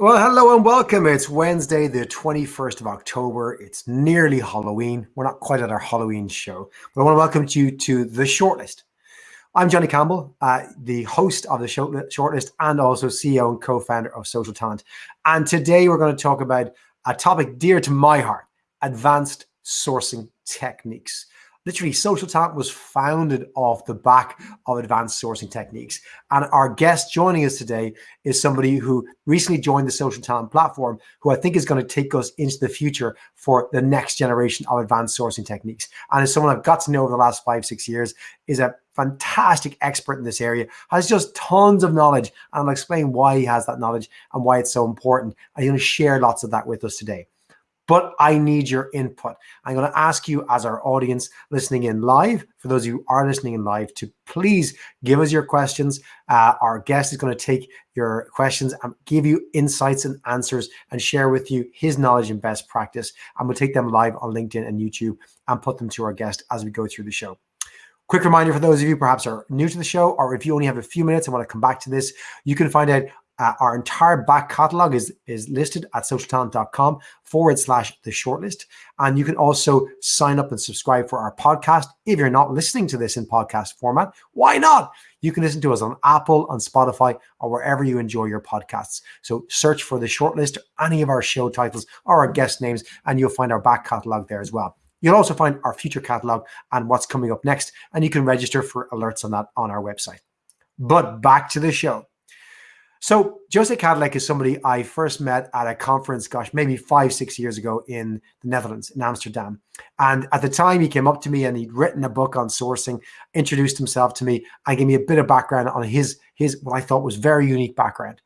Well, hello and welcome. It's Wednesday, the 21st of October. It's nearly Halloween. We're not quite at our Halloween show, but I want to welcome you to The Shortlist. I'm Johnny Campbell, uh, the host of The Shortlist and also CEO and co-founder of Social Talent. And today we're going to talk about a topic dear to my heart, advanced sourcing techniques. Literally, Social Talent was founded off the back of advanced sourcing techniques. And our guest joining us today is somebody who recently joined the Social Talent platform, who I think is going to take us into the future for the next generation of advanced sourcing techniques. And as someone I've got to know over the last five, six years, is a fantastic expert in this area, has just tons of knowledge. And I'll explain why he has that knowledge and why it's so important. I'm going to share lots of that with us today but I need your input. I'm going to ask you as our audience listening in live, for those of you who are listening in live, to please give us your questions. Uh, our guest is going to take your questions and give you insights and answers and share with you his knowledge and best practice. And we'll take them live on LinkedIn and YouTube and put them to our guest as we go through the show. Quick reminder for those of you perhaps are new to the show, or if you only have a few minutes and want to come back to this, you can find out uh, our entire back catalog is, is listed at socialtalent.com forward slash the shortlist. And you can also sign up and subscribe for our podcast. If you're not listening to this in podcast format, why not? You can listen to us on Apple, on Spotify, or wherever you enjoy your podcasts. So search for the shortlist, any of our show titles or our guest names, and you'll find our back catalog there as well. You'll also find our future catalog and what's coming up next, and you can register for alerts on that on our website. But back to the show. So Jose Kadlec is somebody I first met at a conference, gosh, maybe five, six years ago in the Netherlands, in Amsterdam. And at the time he came up to me and he'd written a book on sourcing, introduced himself to me and gave me a bit of background on his, his what I thought was very unique background.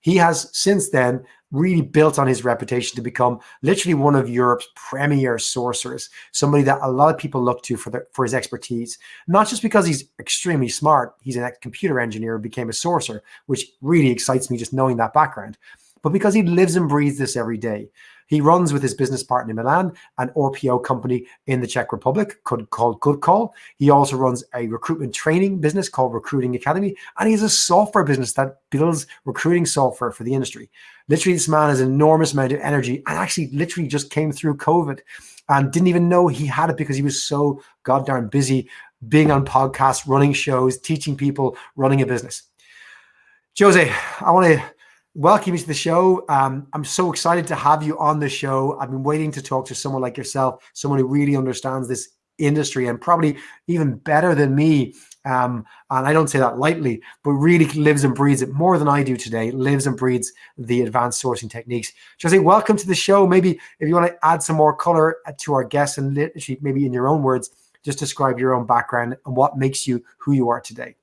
He has since then really built on his reputation to become literally one of Europe's premier sourcers, somebody that a lot of people look to for, the, for his expertise, not just because he's extremely smart, he's a computer engineer and became a sourcer, which really excites me just knowing that background, but because he lives and breathes this every day. He runs with his business partner in Milan, an RPO company in the Czech Republic called Good Call. He also runs a recruitment training business called Recruiting Academy, and he has a software business that builds recruiting software for the industry. Literally, this man has an enormous amount of energy and actually literally just came through COVID and didn't even know he had it because he was so goddamn busy being on podcasts, running shows, teaching people, running a business. Jose, I want to welcome to the show. Um, I'm so excited to have you on the show. I've been waiting to talk to someone like yourself, someone who really understands this industry and probably even better than me. Um, and I don't say that lightly, but really lives and breathes it more than I do today, lives and breathes the advanced sourcing techniques. Jose, welcome to the show. Maybe if you want to add some more color to our guests and literally maybe in your own words, just describe your own background and what makes you who you are today.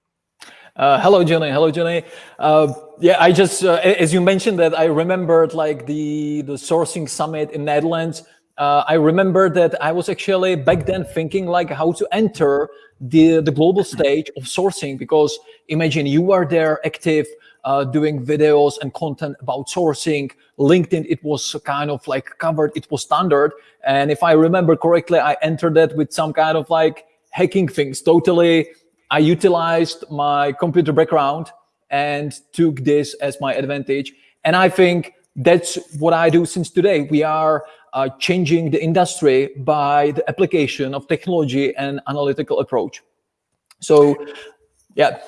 Uh, hello, Johnny. Hello, Johnny. Uh, yeah, I just, uh, as you mentioned that I remembered like the, the sourcing summit in Netherlands. Uh, I remember that I was actually back then thinking like how to enter the, the global stage of sourcing because imagine you are there active, uh, doing videos and content about sourcing. LinkedIn, it was kind of like covered, it was standard. And if I remember correctly, I entered that with some kind of like hacking things, totally I utilized my computer background and took this as my advantage. And I think that's what I do since today. We are uh, changing the industry by the application of technology and analytical approach. So, yeah,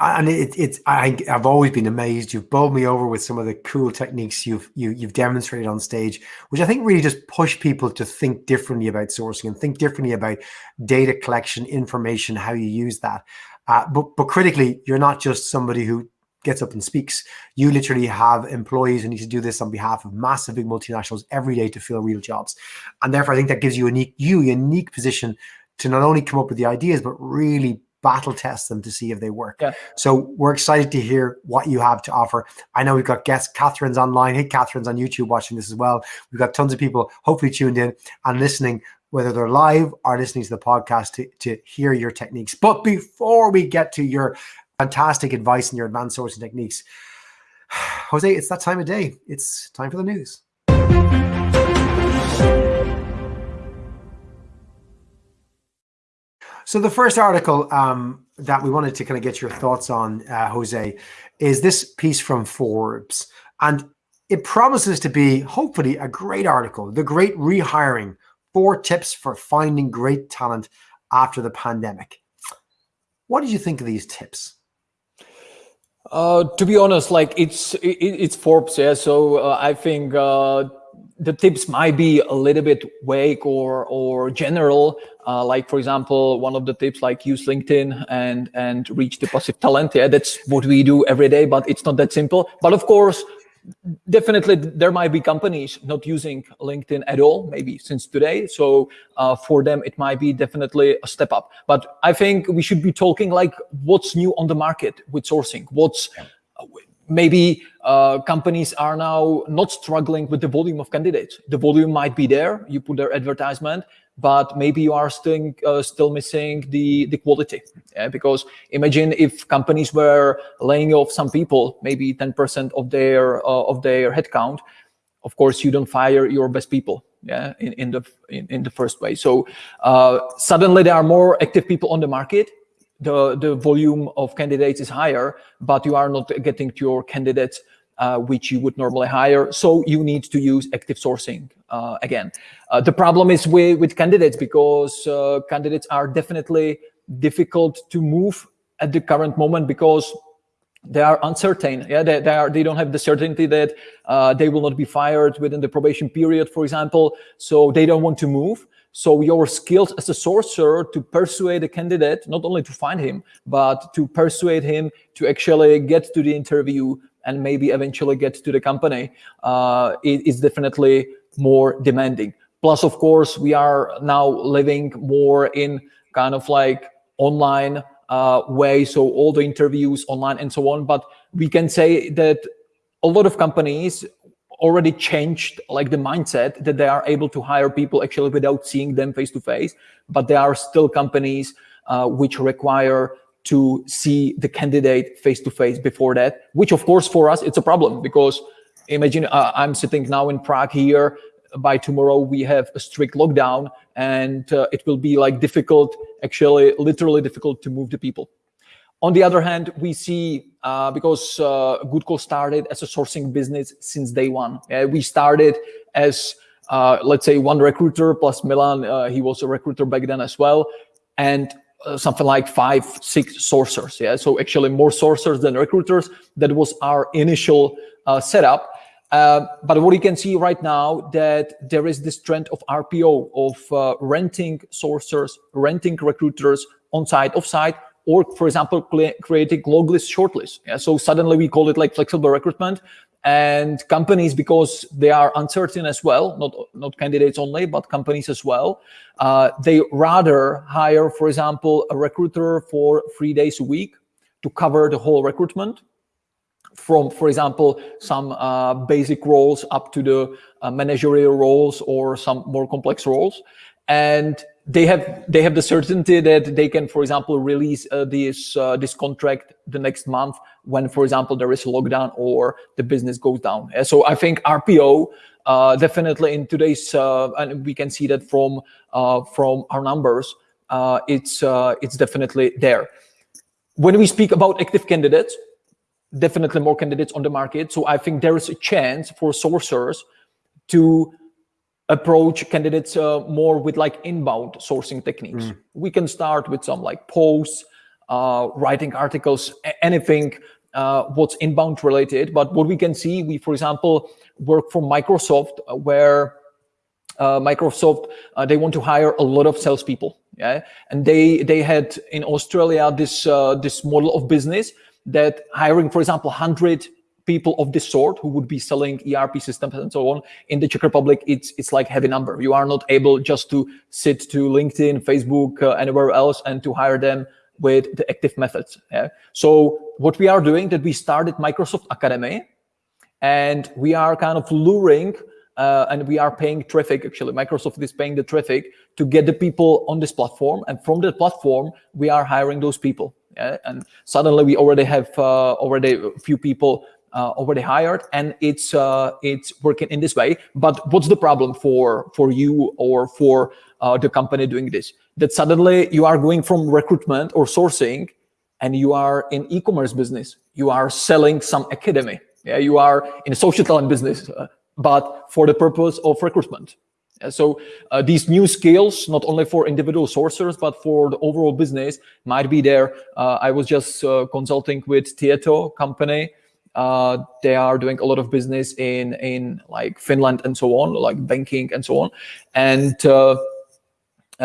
and it, it's I, I've always been amazed. You've bowled me over with some of the cool techniques you've you, have you have demonstrated on stage, which I think really just push people to think differently about sourcing and think differently about data collection, information, how you use that. Uh, but but critically, you're not just somebody who gets up and speaks. You literally have employees who need to do this on behalf of massive big multinationals every day to fill real jobs, and therefore I think that gives you a unique you unique position to not only come up with the ideas but really battle test them to see if they work. Yeah. So we're excited to hear what you have to offer. I know we've got guests, Catherine's online. Hey, Catherine's on YouTube watching this as well. We've got tons of people hopefully tuned in and listening, whether they're live or listening to the podcast to, to hear your techniques. But before we get to your fantastic advice and your advanced sourcing techniques, Jose, it's that time of day. It's time for the news. So the first article um, that we wanted to kind of get your thoughts on, uh, Jose, is this piece from Forbes. And it promises to be, hopefully, a great article, The Great Rehiring, Four Tips for Finding Great Talent After the Pandemic. What did you think of these tips? Uh, to be honest, like it's it, it's Forbes, yeah. So uh, I think uh, the tips might be a little bit vague or or general. Uh, like for example, one of the tips like use LinkedIn and and reach the passive talent. Yeah, that's what we do every day, but it's not that simple. But of course, definitely there might be companies not using linkedin at all maybe since today so uh, for them it might be definitely a step up but i think we should be talking like what's new on the market with sourcing what's maybe uh, companies are now not struggling with the volume of candidates the volume might be there you put their advertisement but maybe you are still uh, still missing the the quality yeah? because imagine if companies were laying off some people maybe 10% of their uh, of their headcount of course you don't fire your best people yeah in, in the in, in the first way so uh, suddenly there are more active people on the market the the volume of candidates is higher but you are not getting to your candidates uh, which you would normally hire. So you need to use active sourcing uh, again. Uh, the problem is with, with candidates because uh, candidates are definitely difficult to move at the current moment because they are uncertain. Yeah, they, they, are, they don't have the certainty that uh, they will not be fired within the probation period, for example. So they don't want to move. So your skills as a sourcer to persuade a candidate, not only to find him, but to persuade him to actually get to the interview, and maybe eventually get to the company uh, is definitely more demanding. Plus, of course, we are now living more in kind of like online uh, way, so all the interviews online and so on. But we can say that a lot of companies already changed like the mindset that they are able to hire people actually without seeing them face to face. But there are still companies uh, which require to see the candidate face to face before that, which of course for us, it's a problem because imagine uh, I'm sitting now in Prague here. By tomorrow, we have a strict lockdown and uh, it will be like difficult, actually literally difficult to move the people. On the other hand, we see uh, because uh, Goodcall started as a sourcing business since day one. Uh, we started as, uh, let's say, one recruiter plus Milan. Uh, he was a recruiter back then as well. And uh, something like five, six sourcers. Yeah, so actually more sourcers than recruiters. That was our initial uh, setup. Uh, but what you can see right now that there is this trend of RPO of uh, renting sourcers, renting recruiters on site, off site, or for example, creating long list shortlist. Yeah, so suddenly we call it like flexible recruitment and companies because they are uncertain as well not not candidates only but companies as well uh, they rather hire for example a recruiter for three days a week to cover the whole recruitment from for example some uh, basic roles up to the uh, managerial roles or some more complex roles and they have they have the certainty that they can, for example, release uh, this uh, this contract the next month when, for example, there is a lockdown or the business goes down. So I think RPO uh, definitely in today's uh, and we can see that from uh, from our numbers, uh, it's it's definitely there. When we speak about active candidates, definitely more candidates on the market. So I think there is a chance for sourcers to approach candidates uh, more with like inbound sourcing techniques. Mm. We can start with some like posts, uh, writing articles, anything uh, what's inbound related. But what we can see, we, for example, work for Microsoft uh, where uh, Microsoft, uh, they want to hire a lot of salespeople. Yeah. And they, they had in Australia this, this model of business that hiring, for example, 100 people of this sort who would be selling ERP systems and so on in the Czech Republic, it's it's like heavy number. You are not able just to sit to LinkedIn, Facebook, uh, anywhere else, and to hire them with the active methods. Yeah? So what we are doing that we started Microsoft Academy, and we are kind of luring. Uh, and we are paying traffic actually microsoft is paying the traffic to get the people on this platform and from the platform we are hiring those people yeah? and suddenly we already have uh, already a few people uh, already hired and it's uh, it's working in this way but what's the problem for for you or for uh, the company doing this that suddenly you are going from recruitment or sourcing and you are in e-commerce business you are selling some academy Yeah, you are in a social talent business, uh, but for the purpose of recruitment. So uh, these new skills, not only for individual sourcers, but for the overall business might be there. Uh, I was just uh, consulting with Tieto company. Uh, they are doing a lot of business in, in like Finland and so on, like banking and so on. And uh,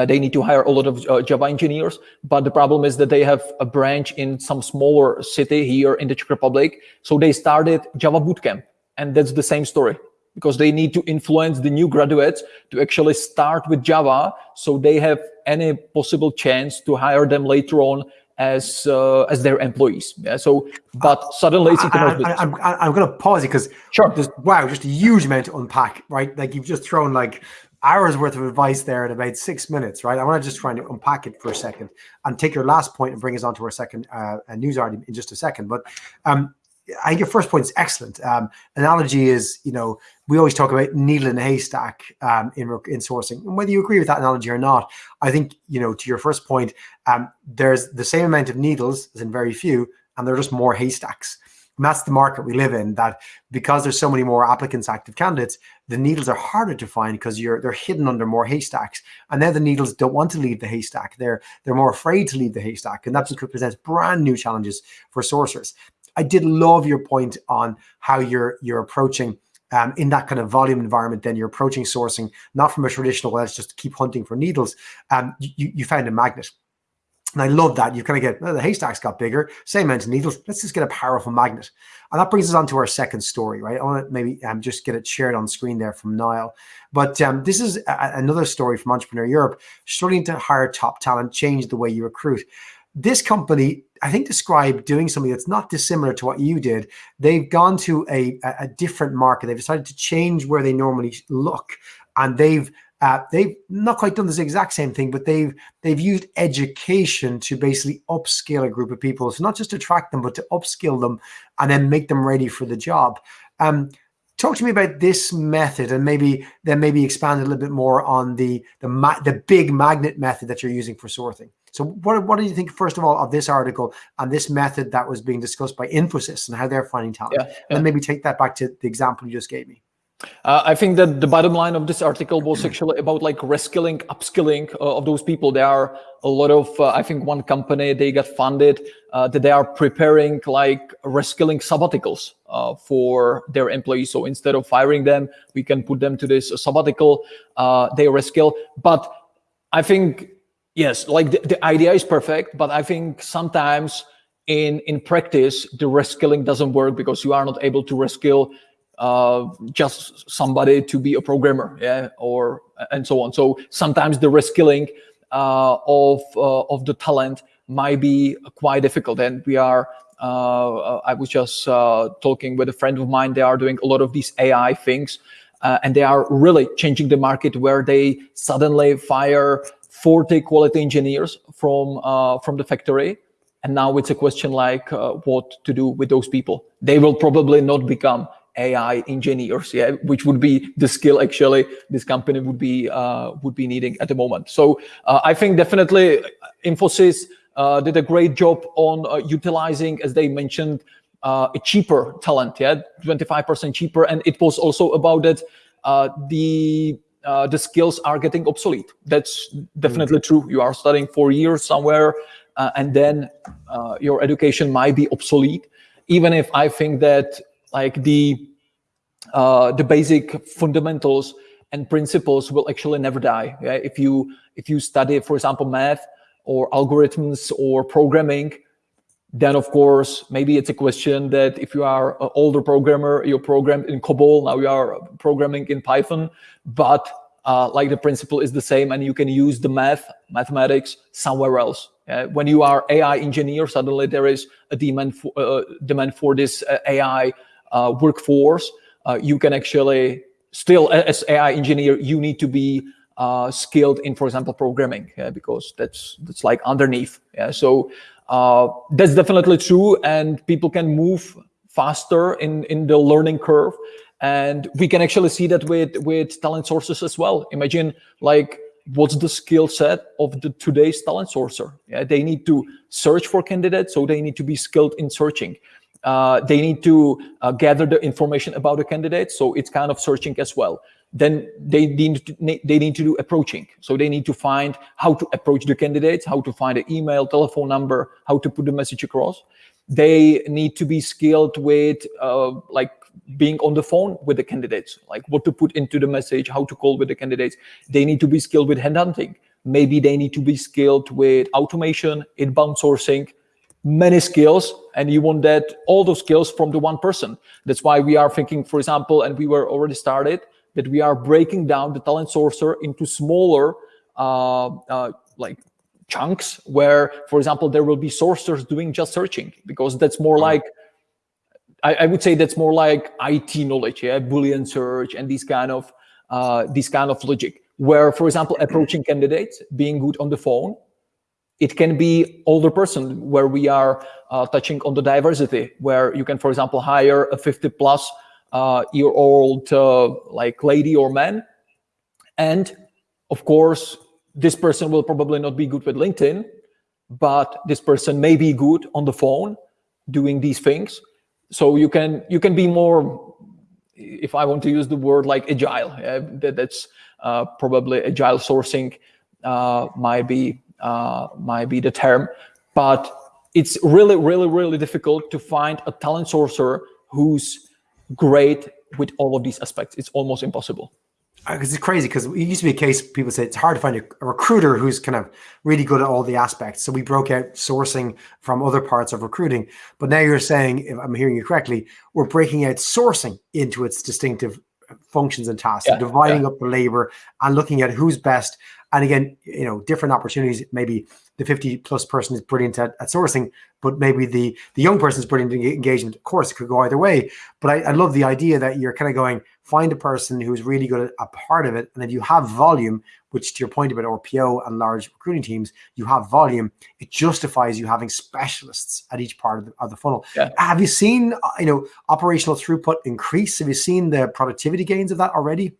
they need to hire a lot of Java engineers, but the problem is that they have a branch in some smaller city here in the Czech Republic. So they started Java Bootcamp, and that's the same story because they need to influence the new graduates to actually start with Java so they have any possible chance to hire them later on as uh, as their employees. Yeah. So, but suddenly it's e-commerce. I, am I'm, I'm going to pause it because sure. There's, wow, just a huge amount to unpack, right? Like you've just thrown like hours worth of advice there in about six minutes, right? I want to just try and unpack it for a second and take your last point and bring us on to our second uh, news article in just a second. But um, I think your first point is excellent. Um, analogy is, you know, we always talk about needle in a haystack um, in in sourcing, and whether you agree with that analogy or not, I think you know to your first point, um, there's the same amount of needles as in very few, and there are just more haystacks. And that's the market we live in. That because there's so many more applicants, active candidates, the needles are harder to find because you're they're hidden under more haystacks. And then the needles don't want to leave the haystack. They're they're more afraid to leave the haystack, and that just presents brand new challenges for sourcers. I did love your point on how you're you're approaching um, in that kind of volume environment. Then you're approaching sourcing not from a traditional let's just keep hunting for needles. Um, you you found a magnet. And I love that. You kind of get, well, the haystacks got bigger, same amount of needles. Let's just get a powerful magnet. And that brings us on to our second story, right? I want to maybe um, just get it shared on screen there from Niall. But um, this is a, another story from Entrepreneur Europe, struggling to hire top talent, change the way you recruit. This company, I think, described doing something that's not dissimilar to what you did. They've gone to a, a different market. They've decided to change where they normally look, and they've uh, they've not quite done this exact same thing, but they've they've used education to basically upskill a group of people. So not just attract them, but to upskill them and then make them ready for the job. Um, talk to me about this method and maybe then maybe expand a little bit more on the the the big magnet method that you're using for sorting so what, what do you think first of all of this article and this method that was being discussed by infosys and how they're finding talent yeah, yeah. and maybe take that back to the example you just gave me uh, I think that the bottom line of this article was actually about like reskilling, upskilling uh, of those people. There are a lot of, uh, I think one company, they got funded uh, that they are preparing like reskilling sabbaticals uh, for their employees. So instead of firing them, we can put them to this sabbatical, uh, they reskill. But I think, yes, like the, the idea is perfect, but I think sometimes in, in practice, the reskilling doesn't work because you are not able to reskill uh, just somebody to be a programmer, yeah, or and so on. So sometimes the reskilling uh, of uh, of the talent might be quite difficult, and we are. Uh, I was just uh, talking with a friend of mine. They are doing a lot of these AI things, uh, and they are really changing the market where they suddenly fire 40 quality engineers from from the factory. And now it's a question like uh, what to do with those people. They will probably not become AI engineers, yeah, which would be the skill actually this company would be uh, would be needing at the moment. So uh, I think definitely Infosys uh, did a great job on uh, utilizing, as they mentioned, uh, a cheaper talent, yeah, 25% cheaper, and it was also about that uh, the skills are getting obsolete. That's definitely mm. true. You are studying four years somewhere, and then your education might be obsolete. Even if I think that like the uh, the basic fundamentals and principles will actually never die. Yeah? If you if you study, for example, math or algorithms or programming, then of course maybe it's a question that if you are an older programmer, you programmed in COBOL, now you are programming in Python, but uh, like the principle is the same and you can use the math, mathematics somewhere else. Uh, when you are AI engineer, suddenly there is a demand for, uh, demand for this uh, AI uh, workforce, uh, you can actually still, as AI engineer, you need to be uh, skilled in, for example, programming, yeah, because that's that's like underneath. Yeah, so uh, that's definitely true, and people can move faster in in the learning curve and we can actually see that with with talent sources as well imagine like what's the skill set of the today's talent sourcer yeah they need to search for candidates so they need to be skilled in searching Uh, they need to uh, gather the information about the candidate. So it's kind of searching as well. Then they need to, they need to do approaching. So they need to find how to approach the candidates, how to find an email, telephone number, how to put the message across. They need to be skilled with uh, like being on the phone with the candidates, like what to put into the message, how to call with the candidates. They need to be skilled with headhunting. Maybe they need to be skilled with automation, inbound sourcing, many skills and you want that all those skills from the one person that's why we are thinking for example and we were already started that we are breaking down the talent sourcer into smaller uh, uh, like chunks where for example there will be sourcers doing just searching because that's more like I, I, would say that's more like IT knowledge, yeah, Boolean search and these kind of uh, these kind of logic. Where, for example, approaching candidates, being good on the phone, it can be older person where we are uh, touching on the diversity, where you can, for example, hire a 50 plus year old uh, like lady or man, and of course, this person will probably not be good with LinkedIn, but this person may be good on the phone doing these things. So you can you can be more if i want to use the word like agile. Yeah, that, that's uh, probably agile sourcing uh, might be uh, might be the term. But it's really really really difficult to find a talent sourcer who's great with all of these aspects. It's almost impossible. Because uh, it's crazy because it used to be a case people say it's hard to find a, a, recruiter who's kind of really good at all the aspects. So we broke out sourcing from other parts of recruiting. But now you're saying if i'm hearing you correctly we're breaking out sourcing into its distinctive functions and tasks yeah, dividing yeah. up the labor and looking at who's best. And again you know different opportunities maybe the 50 plus person is brilliant at, at sourcing, but maybe the the young person is brilliant engagement. Of course, it could go either way. But I, I love the idea that you're kind of going find a person who's really good at a part of it, and if you have volume, which to your point about RPO and large recruiting teams, you have volume. It justifies you having specialists at each part of the, of the funnel. Yeah. Have you seen uh, you know operational throughput increase? Have you seen the productivity gains of that already?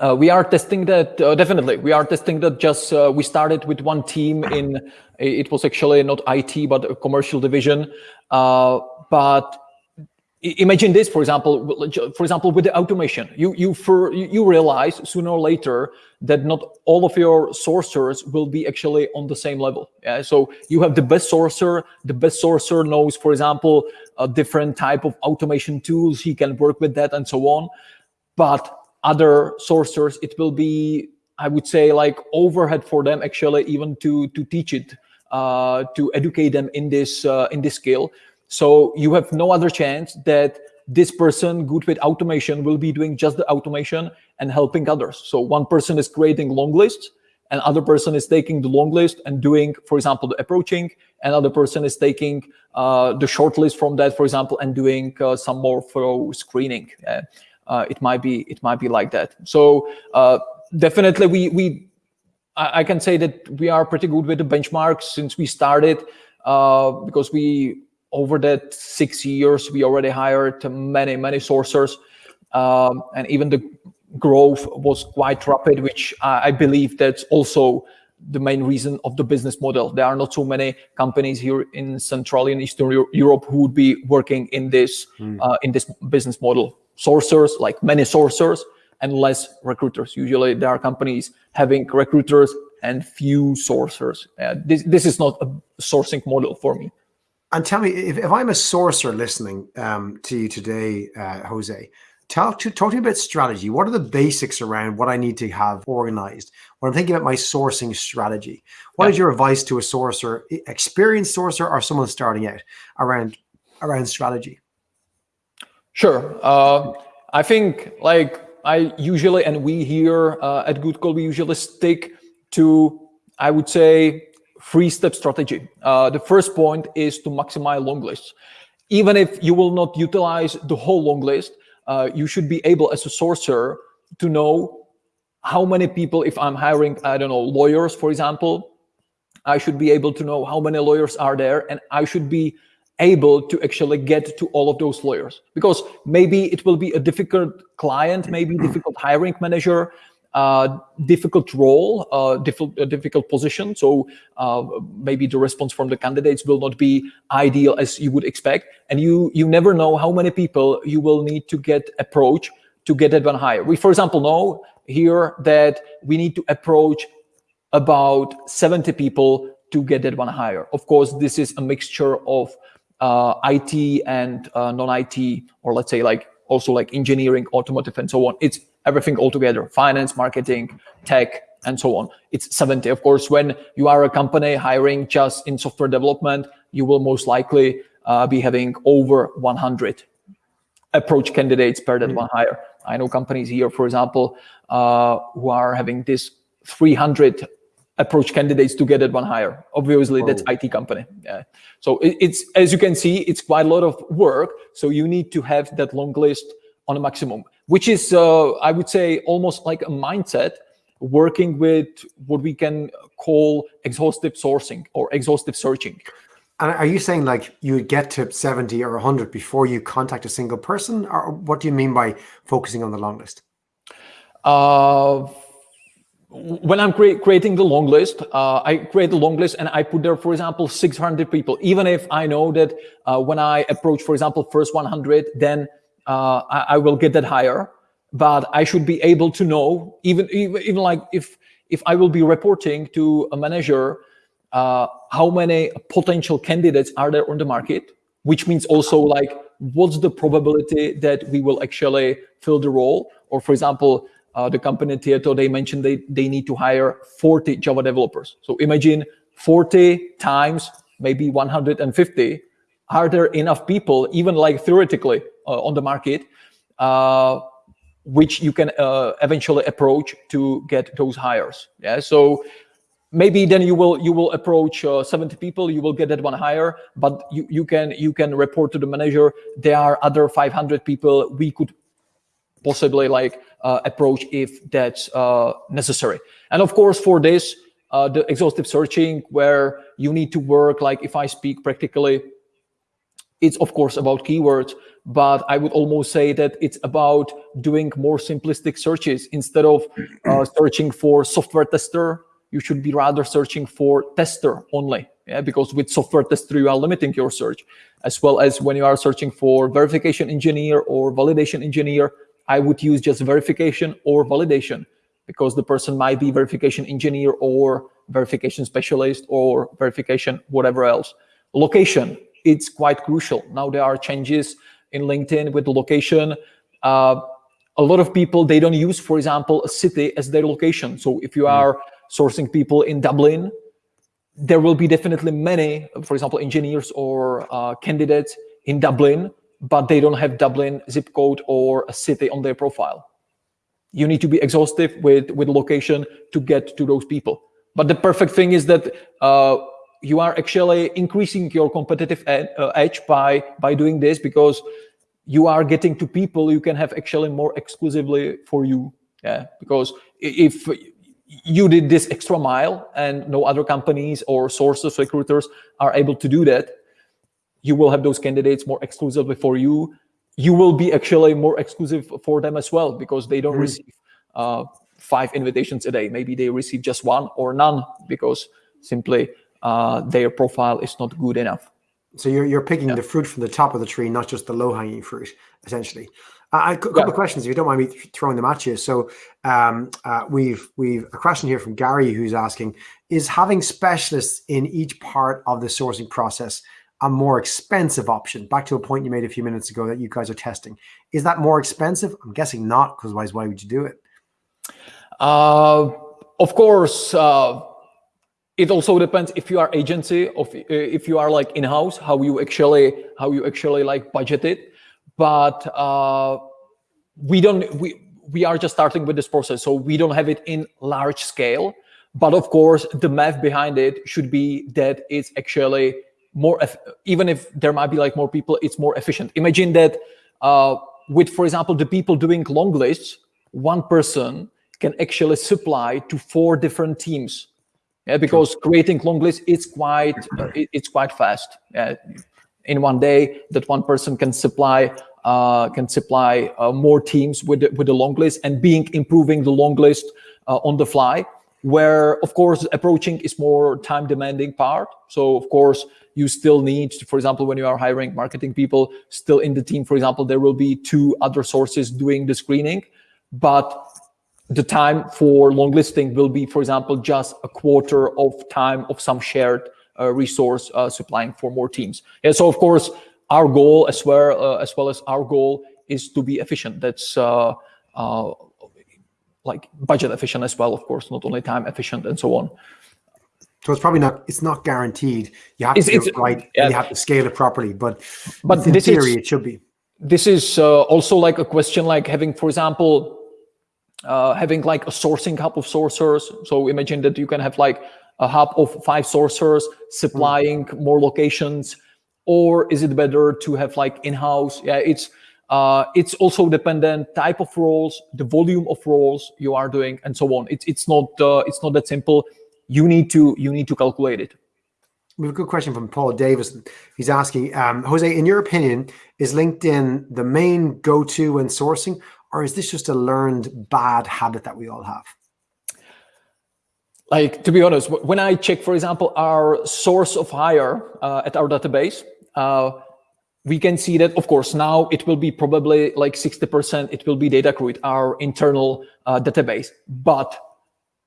Uh, we are testing that uh, definitely. We are testing that. Just uh, we started with one team in. It was actually not IT but a commercial division. Uh, but imagine this, for example. For example, with the automation, you you for you realize sooner or later that not all of your sourcers will be actually on the same level. Yeah? So you have the best sourcer. The best sourcer knows, for example, a different type of automation tools. He can work with that and so on. But other sources, it will be, I would say, like overhead for them actually even to to teach it, uh, to educate them in this uh, in this skill. So you have no other chance that this person good with automation will be doing just the automation and helping others. So one person is creating long lists, and other person is taking the long list and doing, for example, the approaching. Another person is taking uh, the short list from that, for example, and doing uh, some more thorough screening uh, it might be it might be like that. So uh, definitely, we we I, I, can say that we are pretty good with the benchmarks since we started uh, because we over that six years we already hired many many sourcers um, and even the growth was quite rapid, which I believe that's also the main reason of the business model. There are not so many companies here in Central and Eastern Europe who would be working in this mm. uh, in this business model sourcers, like many sourcers, and less recruiters. Usually there are companies having recruiters and few sourcers. Uh, this, this is not a sourcing model for me. And tell me, if, if I'm a sourcer listening um, to you today, uh, Jose, talk to talk to me about strategy. What are the basics around what I need to have organized when I'm thinking about my sourcing strategy? What yeah. is your advice to a sourcer, experienced sourcer, or someone starting out around around strategy? Sure. Uh, I think like I usually, and we here uh, at Good Call, we usually stick to, I would say, three-step strategy. Uh, the first point is to maximize long lists. Even if you will not utilize the whole long list, uh, you should be able as a sourcer to know how many people, if I'm hiring, I don't know, lawyers, for example, I should be able to know how many lawyers are there and I should be able to actually get to all of those lawyers. Because maybe it will be a difficult client maybe difficult hiring manager difficult role, uh, difficult, uh, difficult position. So uh, maybe the response from the candidates will not be ideal as you would expect, and you you never know how many people you will need to get approach to get that one hire. We, for example, know here that we need to approach about 70 people to get that one hire. Of course, this is a mixture of uh, IT and uh, non-IT, or let's say like also like engineering, automotive, and so on. It's everything all together, finance, marketing, tech, and so on. It's 70. Of course, when you are a company hiring just in software development, you will most likely uh, be having over 100 approach candidates per that mm. one hire. I know companies here, for example, uh, who are having this 300 approach candidates to get that one hire. Obviously, Whoa. that's IT company. Yeah. So it, it's as you can see, it's quite a lot of work. So you need to have that long list on a maximum, which is uh, I would say almost like a mindset working with what we can call exhaustive sourcing or exhaustive searching. And are you saying like you would get to 70 or 100 before you contact a single person? Or what do you mean by focusing on the long list? Uh, when I'm cre creating the long list, uh, I create the long list and I put there, for example, 600 people. Even if I know that uh, when I approach, for example, first 100, then uh, I, I, will get that hire. But I should be able to know, even even, even like if if I will be reporting to a manager, uh, how many potential candidates are there on the market, which means also like what's the probability that we will actually fill the role, or for example uh, the company Tieto, they mentioned they, they need to hire 40 Java developers. So imagine 40 times maybe 150. Are there enough people, even like theoretically on the market, uh, which you can uh, eventually approach to get those hires? Yeah. So maybe then you will you will approach uh, 70 people you will get that one hire but you you can you can report to the manager there are other 500 people we could possibly like uh, approach if that's uh, necessary. And of course, for this, uh, the exhaustive searching where you need to work, like if I speak practically, it's of course about keywords, but I would almost say that it's about doing more simplistic searches instead of uh, searching for software tester. You should be rather searching for tester only. Yeah, because with software tester, you are limiting your search, as well as when you are searching for verification engineer or validation engineer, I would use just verification or validation because the person might be verification engineer or verification specialist or verification whatever else. Location, it's quite crucial. Now there are changes in LinkedIn with the location. Uh, a lot of people, they don't use, for example, a city as their location. So if you hmm. are sourcing people in Dublin, there will be definitely many, for example, engineers or uh, candidates in Dublin but they don't have Dublin zip code or a city on their profile. You need to be exhaustive with, with location to get to those people. But the perfect thing is that uh, you are actually increasing your competitive ed, uh, edge by, by doing this because you are getting to people you can have actually more exclusively for you. Yeah, because if you did this extra mile and no other companies or sources, recruiters are able to do that, you will have those candidates more exclusively for you. You will be actually more exclusive for them as well because they don't mm. receive uh, five invitations a day. Maybe they receive just one or none because simply uh, their profile is not good enough. So you're, you're picking yeah. the fruit from the top of the tree, not just the low hanging fruit, essentially. Uh, a couple yeah. of questions, if you don't mind me throwing them at you. So um, uh, we've we've a question here from Gary who's asking: Is having specialists in each part of the sourcing process a more expensive option? Back to a point you made a few minutes ago that you guys are testing. Is that more expensive? I'm guessing not, because otherwise, why would you do it? Uh, of course, uh, it also depends if you are agency, of if you are like in-house, how you actually how you actually like budget it. But uh, we don't we we are just starting with this process, so we don't have it in large scale. But of course, the math behind it should be that it's actually more even if there might be like more people it's more efficient imagine that uh, with for example the people doing long lists one person can actually supply to four different teams yeah because creating long lists is quite uh, it's quite fast. In one day that one person can supply uh, can supply uh, more teams with the, with the long list and being improving the long list uh, on the fly where of course approaching is more time demanding part. So of course you still need for example when you are hiring marketing people still in the team for example there will be two other sources doing the screening. But the time for long listing will be for example just a quarter of time of some shared uh, resource uh, supplying for more teams and so of course our goal as well uh, as well as our goal is to be efficient that's uh, uh, like budget efficient as well, of course, not only time efficient and so on. So it's probably not, it's not guaranteed. You have to it's, do it right yeah. you have to scale it properly, but, but in theory, is, it should be. This is uh, also like a question like having, for example, uh, having like a sourcing hub of sourcers. So imagine that you can have like a hub of five sourcers supplying mm. more locations, or is it better to have like in-house? Yeah, it's uh, it's also dependent type of roles, the volume of roles you are doing, and so on. It's it's not uh, it's not that simple. You need to you need to calculate it. We have a good question from Paul Davis. He's asking, um, Jose, in your opinion, is LinkedIn the main go-to when sourcing, or is this just a learned bad habit that we all have? Like, to be honest, when I check, for example, our source of hire uh, at our database, uh, we can see that, of course, now it will be probably like 60%, it will be Datacruit, our internal uh, database. But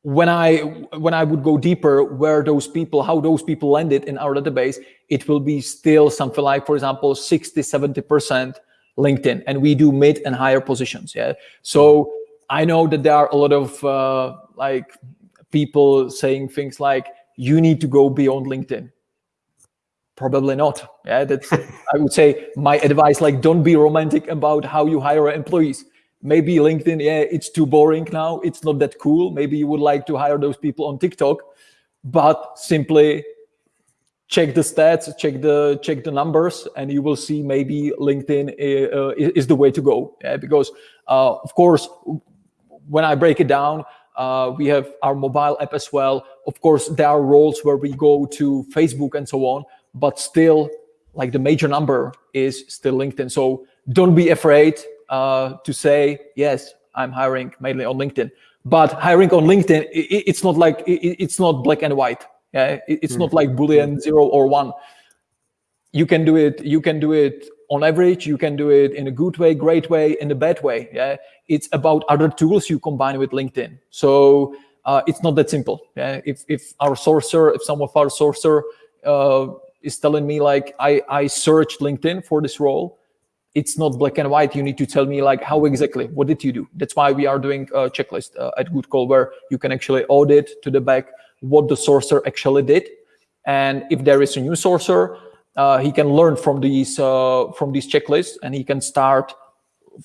when I when I would go deeper, where those people, how those people landed in our database, it will be still something like, for example, 60, 70% LinkedIn. And we do mid and higher positions. Yeah. So I know that there are a lot of uh, like people saying things like, you need to go beyond LinkedIn probably not yeah that's i would say my advice like don't be romantic about how you hire employees maybe linkedin yeah it's too boring now it's not that cool maybe you would like to hire those people on tiktok but simply check the stats check the check the numbers and you will see maybe linkedin uh, is the way to go yeah? because uh, of course when i break it down uh, we have our mobile app as well of course there are roles where we go to facebook and so on but still like the major number is still LinkedIn. So don't be afraid uh, to say, yes, I'm hiring mainly on LinkedIn. But hiring on LinkedIn, it, it's not like, it, it's not black and white. Yeah, it's not like Boolean zero or one. You can do it, you can do it on average, you can do it in a good way, great way, in a bad way. Yeah, it's about other tools you combine with LinkedIn. So uh, it's not that simple. Yeah, if, if our sourcer, if some of our sourcer uh, is telling me like I, I searched LinkedIn for this role, it's not black and white. You need to tell me like how exactly, what did you do? That's why we are doing a checklist uh, at Goodcall where you can actually audit to the back what the sourcer actually did. And if there is a new sourcer, uh, he can learn from these uh, from these checklists and he can start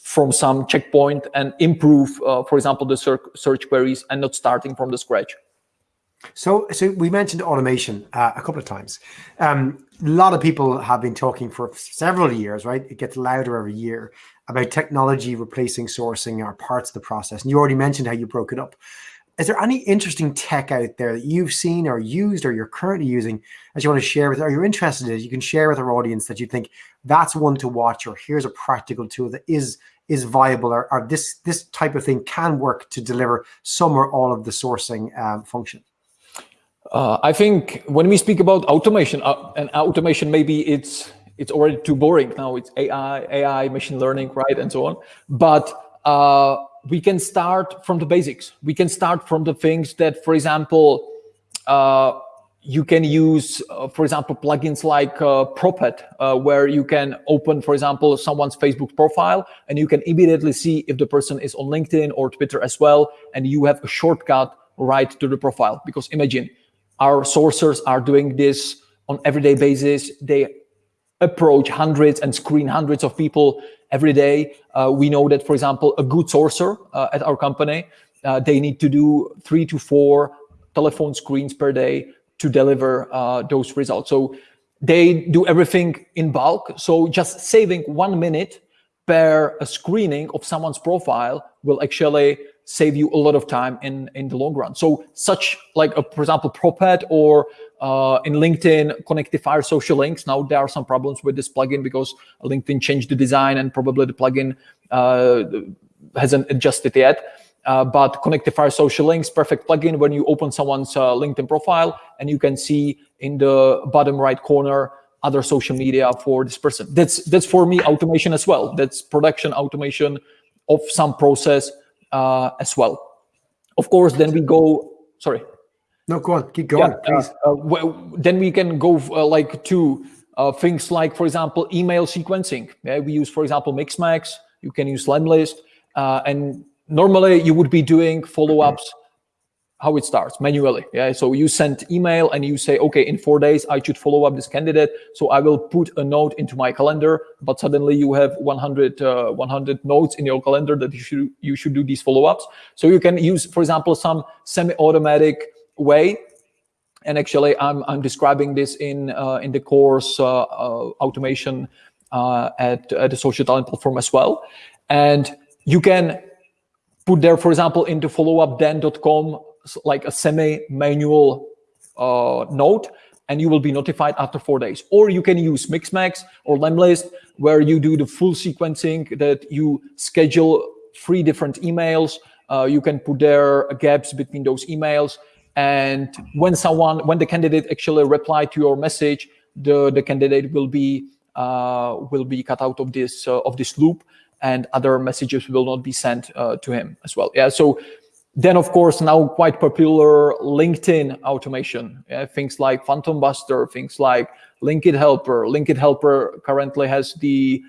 from some checkpoint and improve, uh, for example, the search queries and not starting from the scratch. So, so we mentioned automation uh, a couple of times. Um, a lot of people have been talking for several years, right? It gets louder every year about technology replacing sourcing or parts of the process. And you already mentioned how you broke it up. Is there any interesting tech out there that you've seen or used or you're currently using that you want to share with, or you're interested in, you can share with our audience that you think that's one to watch, or here's a practical tool that is is viable, or, or this this type of thing can work to deliver some or all of the sourcing um, function? Uh, I think when we speak about automation, uh, and automation, maybe it's it's already too boring now. It's AI, AI, machine learning, right, and so on. But uh, we can start from the basics. We can start from the things that, for example, uh, you can use, uh, for example, plugins like uh, Prophet, where you can open, for example, someone's Facebook profile, and you can immediately see if the person is on LinkedIn or Twitter as well, and you have a shortcut right to the profile. Because imagine our sourcers are doing this on everyday basis. They approach hundreds and screen hundreds of people every day. Uh, we know that, for example, a good sourcer uh, at our company, uh, they need to do three to four telephone screens per day to deliver uh, those results. So they do everything in bulk. So just saving one minute per a screening of someone's profile will actually save you a lot of time in in the long run. So such like a, for example, Prophet or uh, in LinkedIn, Connectifier social links. Now there are some problems with this plugin because LinkedIn changed the design and probably the plugin uh, hasn't adjusted yet. Uh, but Connectifier social links, perfect plugin when you open someone's uh, LinkedIn profile and you can see in the bottom right corner other social media for this person. That's that's for me automation as well. That's production automation of some process uh, as well. Of course, then we go. Sorry. No, go on. Keep going, yeah, please. Uh, well, then we can go uh, like to uh, things like, for example, email sequencing. Yeah, we use, for example, Mixmax. You can use Lemlist, uh, and normally you would be doing follow-ups how it starts manually. Yeah. So you send email and you say, okay, in four days I should follow up this candidate. So I will put a note into my calendar. But suddenly you have 100 uh, 100 notes in your calendar that you should you should do these follow ups. So you can use, for example, some semi-automatic way. And actually, I'm I'm describing this in uh, in the course uh, uh automation at, at the social talent platform as well. And you can put there, for example, into followupthen.com like a semi-manual uh, note, and you will be notified after four days. Or you can use Mixmax or Lemlist, where you do the full sequencing that you schedule three different emails. Uh, you can put there gaps between those emails. And when someone, when the candidate actually reply to your message, the, the candidate will be uh, will be cut out of this uh, of this loop, and other messages will not be sent uh, to him as well. Yeah, so then, of course, now quite popular LinkedIn automation, yeah, things like Phantom Buster, things like Linked Helper. Linked Helper currently has the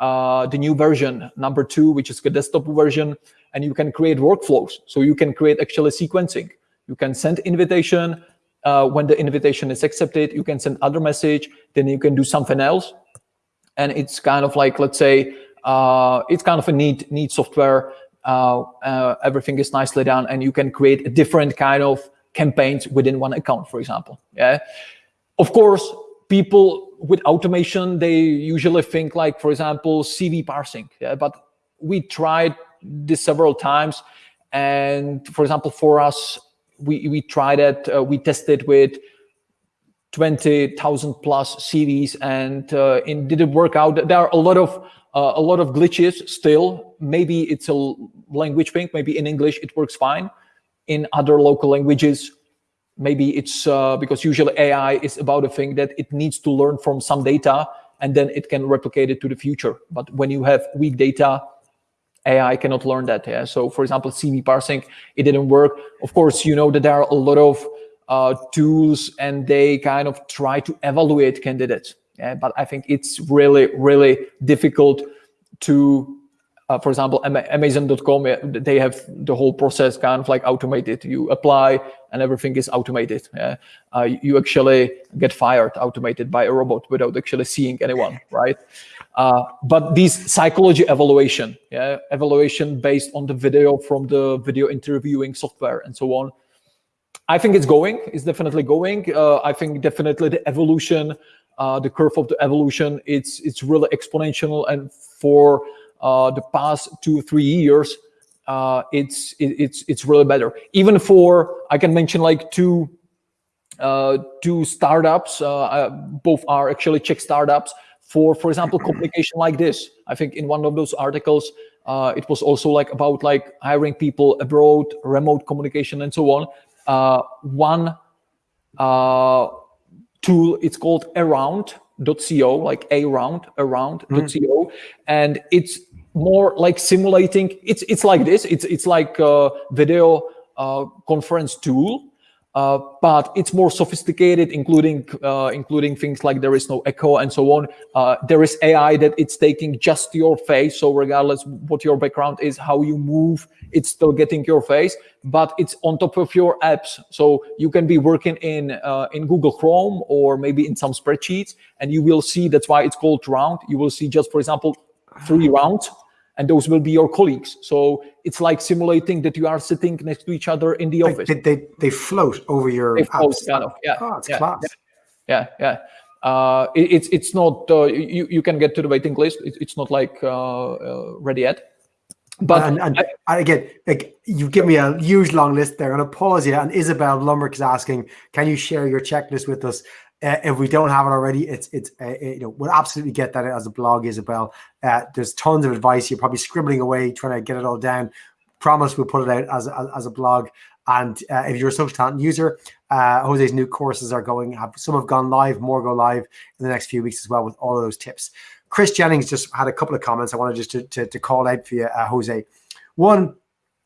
uh, the new version, number two, which is the desktop version, and you can create workflows. So you can create actually sequencing. You can send invitation. Uh, when the invitation is accepted, you can send other message. Then you can do something else, and it's kind of like let's say uh, it's kind of a neat neat software uh, uh, everything is nicely done and you can create a different kind of campaigns within one account, for example. Yeah. Of course, people with automation, they usually think like, for example, CV parsing. Yeah. But we tried this several times. And for example, for us, we, we tried it, uh, we tested with 20,000 plus CVs and uh, it didn't work out. There are a lot of uh, a lot of glitches still. Maybe it's a language thing. Maybe in English it works fine. In other local languages, maybe it's uh, because usually AI is about a thing that it needs to learn from some data and then it can replicate it to the future. But when you have weak data, AI cannot learn that. Yeah. So for example, CV parsing, it didn't work. Of course, you know that there are a lot of uh, tools and they kind of try to evaluate candidates. Yeah, but I think it's really, really difficult to, uh, for example, Amazon.com, they have the whole process kind of like automated. You apply and everything is automated. Yeah? Uh, you actually get fired automated by a robot without actually seeing anyone, right? Uh, but this psychology evaluation, yeah, evaluation based on the video from the video interviewing software and so on, I think it's going. It's definitely going. Uh, I think definitely the evolution uh, the curve of the evolution, it's it's really exponential. And for uh, the past two three years, uh, it's it, it's it's really better. Even for I can mention like two uh, two startups. Uh, both are actually Czech startups. For for example, communication like this. I think in one of those articles, uh, it was also like about like hiring people abroad, remote communication, and so on. one tool. It's called around.co, like around, around.co. Mm. And it's more like simulating. It's it's like this. It's it's like a video uh, conference tool uh, but it's more sophisticated, including uh, including things like there is no echo and so on. Uh, there is AI that it's taking just your face, so regardless what your background is, how you move, it's still getting your face, but it's on top of your apps. So you can be working in uh, in Google Chrome or maybe in some spreadsheets, and you will see that's why it's called round. You will see just for example three rounds and those will be your colleagues. So it's like simulating that you are sitting next to each other in the office. They, they, they float over your they float, kind of, yeah. Oh, yeah, class. Yeah, yeah. uh, it, it's it's not uh, you you can get to the waiting list. It, it's not like uh, uh ready yet. But and, and, I, again, like you give me a huge long list there. I'm gonna pause you. And Isabel Lumberg is asking, can you share your checklist with us? Uh, if we don't have it already, it's it's uh, you know we'll absolutely get that as a blog, Isabel. Uh, there's tons of advice. You're probably scribbling away trying to get it all down. Promise we'll put it out as as, as a blog. And uh, if you're a social talent user, uh, Jose's new courses are going. Have some have gone live, more go live in the next few weeks as well with all of those tips. Chris Jennings just had a couple of comments I wanted just to, to, to call out for you, uh, Jose. One,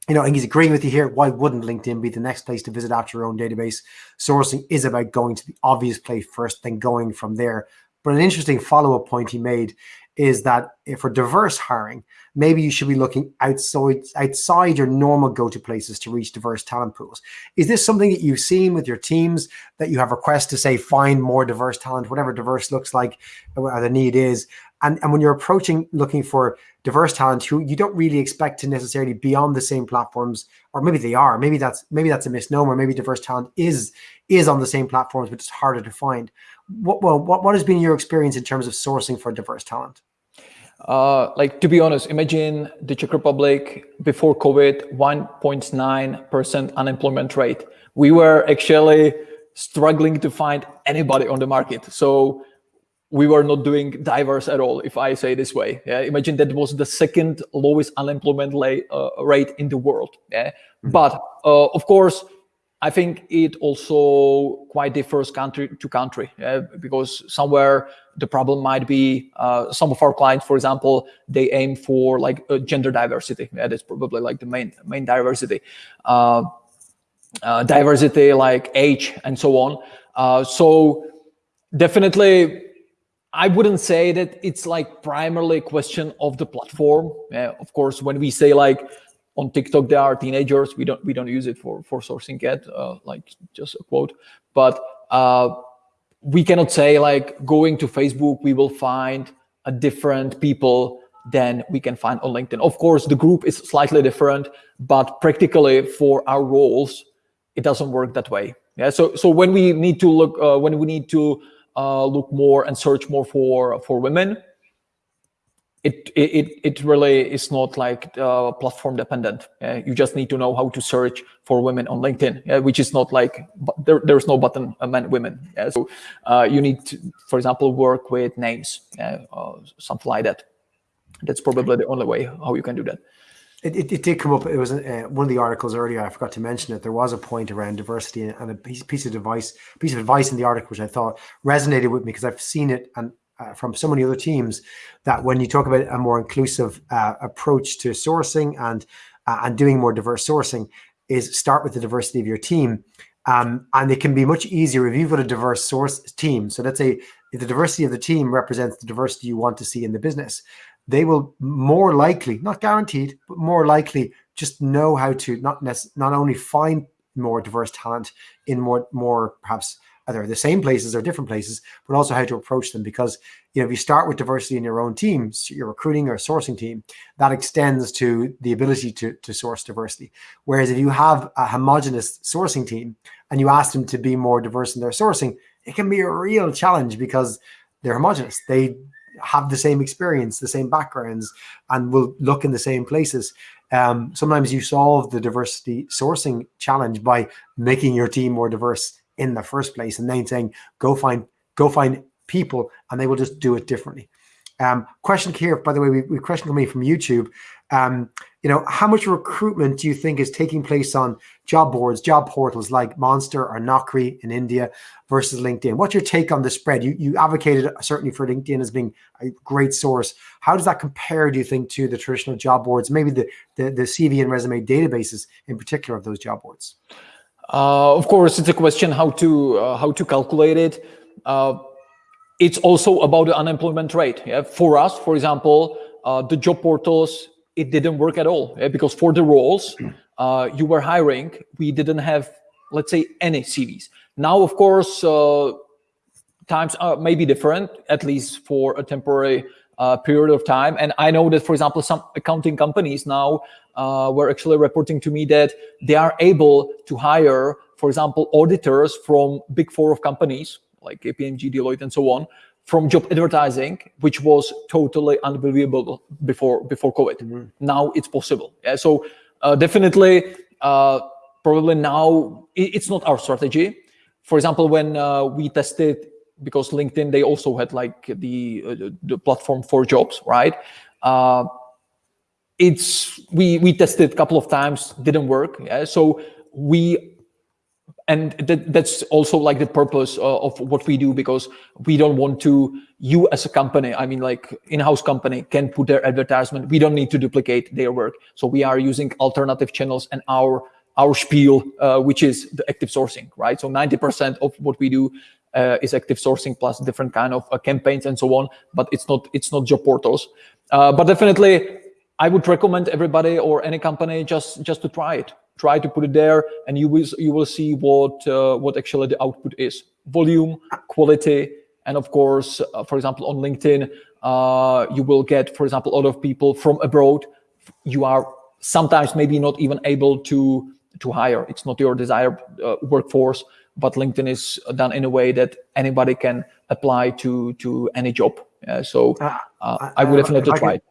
you know, think he's agreeing with you here. Why wouldn't LinkedIn be the next place to visit after your own database? Sourcing is about going to the obvious place first, then going from there. But an interesting follow-up point he made is that for diverse hiring, maybe you should be looking outside outside your normal go-to places to reach diverse talent pools. Is this something that you've seen with your teams that you have requests to say find more diverse talent, whatever diverse looks like, or the need is? And, and when you're approaching looking for diverse talent who you don't really expect to necessarily be on the same platforms, or maybe they are, maybe that's maybe that's a misnomer. Maybe diverse talent is is on the same platforms, but it's harder to find. What well, what, what has been your experience in terms of sourcing for diverse talent? Uh, like to be honest, imagine the Czech Republic before COVID, 1.9% unemployment rate. We were actually struggling to find anybody on the market. So we were not doing diverse at all, if I say this way. Yeah? Imagine that was the second lowest unemployment uh, rate in the world. Yeah? Mm -hmm. But uh, of course, I think it also quite differs country to country uh, because somewhere the problem might be uh, some of our clients, for example, they aim for like uh, gender diversity. Yeah, that's probably like the main main diversity, uh, uh, diversity like age and so on. Uh, so definitely, I wouldn't say that it's like primarily a question of the platform. of course, when we say like on TikTok there are teenagers. We don't we don't use it for for sourcing yet, uh, like just a quote. But uh, we cannot say like going to Facebook we will find a different people than we can find on LinkedIn. Of course, the group is slightly different, but practically for our roles, it doesn't work that way. Yeah. So so when we need to look uh, when we need to uh, look more and search more for for women, it it it really is not like uh, platform dependent. Uh, you just need to know how to search for women on LinkedIn, uh, which is not like there, there's no button uh, men women. So uh, you need to, for example, work with names, something like that. That's probably the only way how you can do that. It, it, it, did come up. It was uh, one of the articles earlier. I forgot to mention it. There was a point around diversity and a piece, piece of advice, piece of advice in the article, which I thought resonated with me because I've seen it and uh, from so many other teams that when you talk about a more inclusive uh, approach to sourcing and uh, and doing more diverse sourcing is start with the diversity of your team. Um, and it can be much easier if you've got a diverse source team. So let's say the diversity of the team represents the diversity you want to see in the business, they will more likely, not guaranteed, but more likely just know how to not not only find more diverse talent in more more perhaps either the same places or different places, but also how to approach them. Because you know, if you start with diversity in your own teams, your recruiting or sourcing team, that extends to the ability to, to source diversity. Whereas if you have a homogenous sourcing team and you ask them to be more diverse in their sourcing, it can be a real challenge because they're homogenous. They have the same experience, the same backgrounds, and will look in the same places. Um, sometimes you solve the diversity sourcing challenge by making your team more diverse in the first place and then saying go find go find people and they will just do it differently um, question here by the way we, we question coming from youtube um, you know how much recruitment do you think is taking place on job boards job portals like monster or naukri in india versus linkedin what's your take on the spread you, you advocated certainly for linkedin as being a great source how does that compare do you think to the traditional job boards maybe the the, the cv and resume databases in particular of those job boards uh, of course, it's a question how to uh, how to calculate it. Uh, it's also about the unemployment rate. Yeah? For us, for example, uh, the job portals it didn't work at all yeah? because for the roles uh, you were hiring, we didn't have, let's say, any CVs. Now, of course, uh, times are maybe different, at least for a temporary uh, period of time. And I know that, for example, some accounting companies now uh, were actually reporting to me that they are able to hire, for example, auditors from big four of companies, like KPMG, Deloitte, and so on, from job advertising, which was totally unbelievable before before COVID. Mm -hmm. Now it's possible. Yeah, so uh, definitely, uh, probably now it, it's not our strategy. For example, when uh, we tested because LinkedIn they also had like the uh, the platform for jobs, right? Uh, it's we we tested a couple of times, didn't work. Yeah, so we and that, that's also like the purpose uh, of what we do because we don't want to you as a company i mean like in-house company can put their advertisement. We don't need to duplicate their work. So we are using alternative channels and our our spiel uh, which is the active sourcing right? So 90 percent of what we do uh, is active sourcing plus different kind of uh, campaigns and so on but it's not it's not job portals. Uh, but definitely i would recommend everybody or any company just just to try it try to put it there and you will you will see what uh, what actually the output is. Volume quality and of course uh, for example on linkedin uh, you will get for example a lot of people from abroad. You are sometimes maybe not even able to to hire. It's not your desired uh, workforce but linkedin is done in a way that anybody can apply to to any job. So uh, uh, i would definitely try it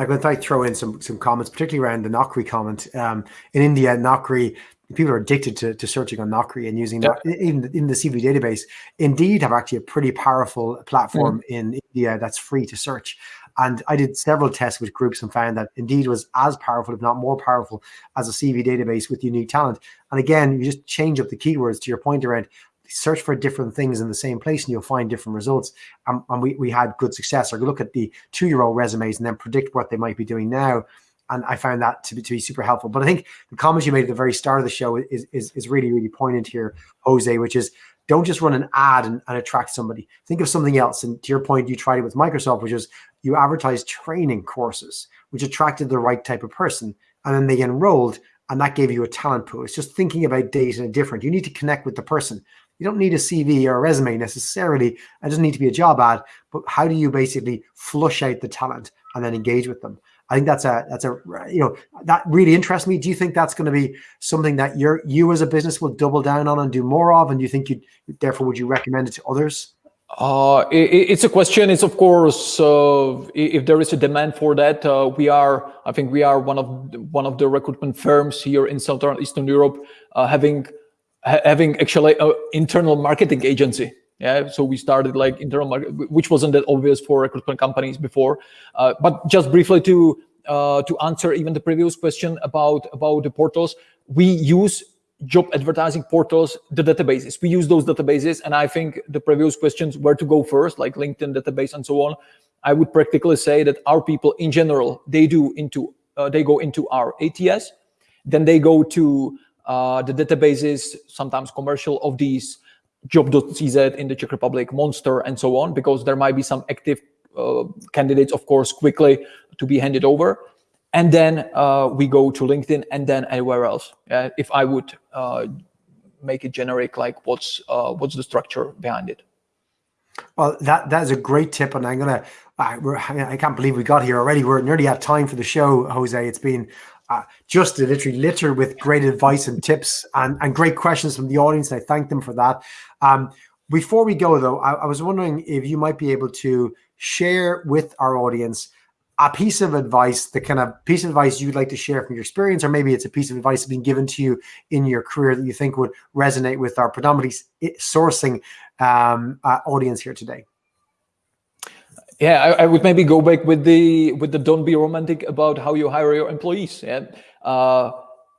I'm going to throw in some some comments, particularly around the Naukri comment. Um, in India, Naukri people are addicted to, to searching on Naukri and using that in, in the CV database. Indeed, have actually a pretty powerful platform mm. in India that's free to search. And I did several tests with groups and found that Indeed was as powerful, if not more powerful, as a CV database with unique talent. And again, you just change up the keywords to your point around search for different things in the same place and you'll find different results. Um, and we, we had good success. Or look at the two-year-old resumes and then predict what they might be doing now. And I found that to be, to be super helpful. But I think the comments you made at the very start of the show is, is, is really, really poignant here, Jose, which is don't just run an ad and, and attract somebody. Think of something else. And to your point, you tried it with Microsoft, which is you advertised training courses, which attracted the right type of person. And then they enrolled and that gave you a talent pool. It's just thinking about data different. You need to connect with the person. You don't need a CV or a resume necessarily. It doesn't need to be a job ad, but how do you basically flush out the talent and then engage with them? I think that's a that's a you know that really interests me. Do you think that's going to be something that you're you as a business will double down on and do more of? And do you think you therefore would you recommend it to others? Uh, it, it's a question. It's of course uh, if there is a demand for that. Uh, we are, I think, we are one of one of the recruitment firms here in Southern Eastern Europe uh, having having actually an internal marketing agency. Yeah, so we started like internal market, which wasn't that obvious for recruitment companies before. Uh, but just briefly to uh, to answer even the previous question about about the portals, we use job advertising portals, the databases. We use those databases, and I think the previous questions where to go first, like LinkedIn database and so on. I would practically say that our people in general they do into uh, they go into our ATS, then they go to uh, the databases, sometimes commercial of these job.cz in the Czech Republic, Monster, and so on, because there might be some active uh, candidates, of course, quickly to be handed over. And then uh, we go to LinkedIn and then anywhere else. Uh, if I would uh, make it generic, like what's uh, what's the structure behind it? Well, that that is a great tip, and I'm gonna. I, I can't believe we got here already. We're nearly at time for the show, Jose. It's been uh, just literally litter with great advice and tips and, and great questions from the audience. And I thank them for that. Um, before we go, though, I, I, was wondering if you might be able to share with our audience a piece of advice, the kind of piece of advice you'd like to share from your experience, or maybe it's a piece of advice been given to you in your career that you think would resonate with our predominantly sourcing um, uh, audience here today. Yeah, I, I, would maybe go back with the with the don't be romantic about how you hire your employees. Yeah, uh,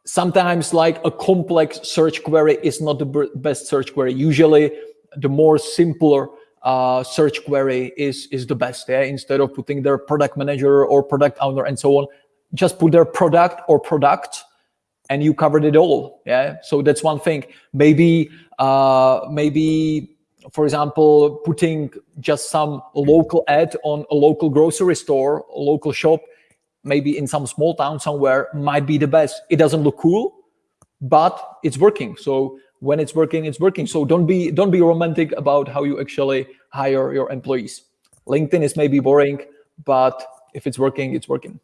sometimes like a complex search query is not the best search query. Usually, the more simpler uh, search query is is the best. Yeah, instead of putting their product manager or product owner and so on, just put their product or product, and you covered it all. Yeah, so that's one thing. Maybe uh, maybe for example, putting just some local ad on a local grocery store, a local shop, maybe in some small town somewhere might be the best. It doesn't look cool, but it's working. So when it's working, it's working. So don't be don't be romantic about how you actually hire your employees. LinkedIn is maybe boring, but if it's working, it's working.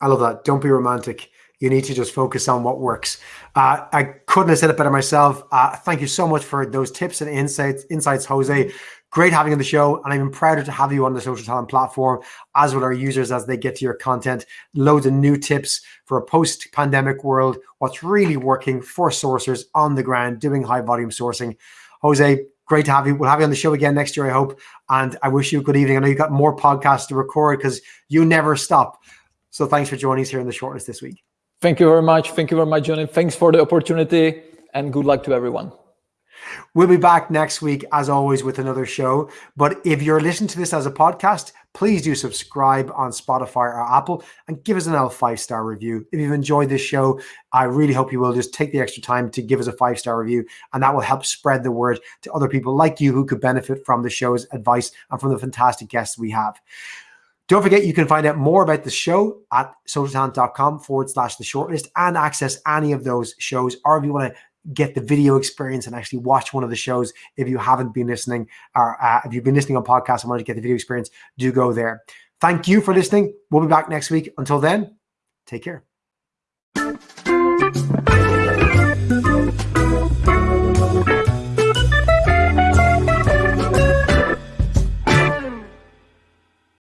I love that. Don't be romantic You need to just focus on what works. Uh, I couldn't have said it better myself. Uh, thank you so much for those tips and insights, insights, Jose. Great having you on the show, and I'm even prouder to have you on the social talent platform, as will our users as they get to your content. Loads of new tips for a post-pandemic world. What's really working for sourcers on the ground doing high volume sourcing. Jose, great to have you. We'll have you on the show again next year, I hope. And I wish you a good evening. I know you've got more podcasts to record because you never stop. So thanks for joining us here in the shortlist this week. Thank you very much. Thank you very much, Johnny. Thanks for the opportunity and good luck to everyone. We'll be back next week, as always, with another show. But if you're listening to this as a podcast, please do subscribe on Spotify or Apple and give us an L five star review. If you've enjoyed this show, I really hope you will just take the extra time to give us a five star review, and that will help spread the word to other people like you who could benefit from the show's advice and from the fantastic guests we have. Don't forget, you can find out more about the show at socialtalent.com forward slash the shortlist and access any of those shows. Or if you want to get the video experience and actually watch one of the shows if you haven't been listening or uh, if you've been listening on podcasts and want to get the video experience, do go there. Thank you for listening. We'll be back next week. Until then, take care.